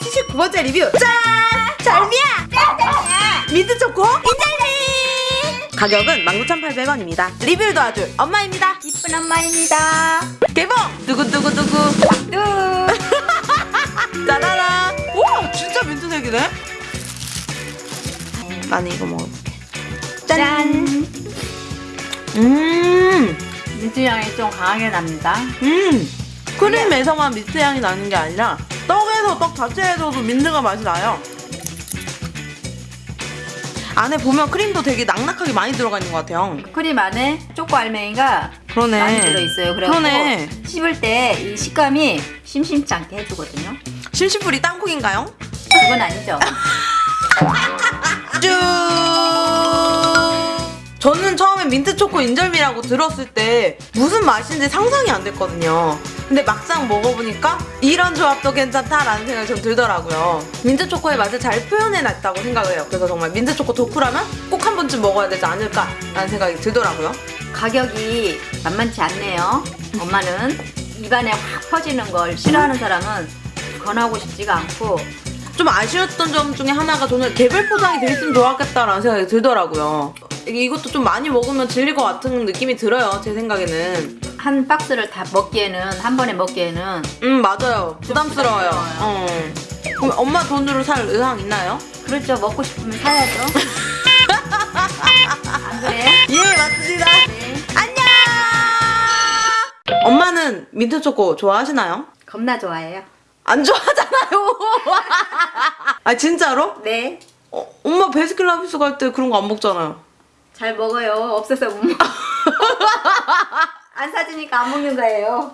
두 번째 리뷰 짠! 잘미야! 짠짠이야. 민트 초코 인절미! 가격은 19,800원입니다. 리뷰를 도와줄 엄마입니다. 이쁜 엄마입니다. 개봉! 두구두구두구 뚜. 짜라란! 우와 진짜 민트색이네? 나는 이거 먹어볼게. 짠. 음! 민트 향이 좀 강하게 납니다. 음! 크림에서만 민트 향이 나는 게 아니라 떡에서 떡 자체에서도 민트가 맛이 나요. 안에 보면 크림도 되게 낙낙하게 많이 들어가 있는 것 같아요. 크림 안에 초코 알맹이가 그러네. 많이 들어있어요. 그래서 그러네. 씹을 때 이 식감이 심심치 않게 해주거든요. 심심풀이 땅콩인가요? 그건 아니죠. 쭉! 저는 처음에 민트초코 인절미라고 들었을 때 무슨 맛인지 상상이 안 됐거든요. 근데 막상 먹어보니까 이런 조합도 괜찮다라는 생각이 좀 들더라고요. 민트초코의 맛을 잘 표현해놨다고 생각을 해요. 그래서 정말 민트초코 덕후라면 꼭 한 번쯤 먹어야 되지 않을까라는 생각이 들더라고요. 가격이 만만치 않네요. 엄마는 입안에 확 퍼지는 걸 싫어하는 사람은 권하고 싶지가 않고 좀 아쉬웠던 점 중에 하나가 저는 개별 포장이 돼 있으면 좋았겠다라는 생각이 들더라고요. 이것도 좀 많이 먹으면 질릴 것 같은 느낌이 들어요. 제 생각에는. 한 박스를 다 먹기에는 한 번에 먹기에는 음 맞아요 부담스러워요 부담스러워요. 어. 그럼 엄마 돈으로 살 의향 있나요? 그렇죠 먹고 싶으면 사야죠. 안 그래? 예 맞습니다 네. 안녕 엄마는 민트초코 좋아하시나요? 겁나 좋아해요. 안 좋아하잖아요 아 진짜로? 네. 어, 엄마 베스킨라빈스 갈 때 그런 거 안 먹잖아요 잘 먹어요. 없어서 못 먹어. 안 사주니까 안 먹는 거예요.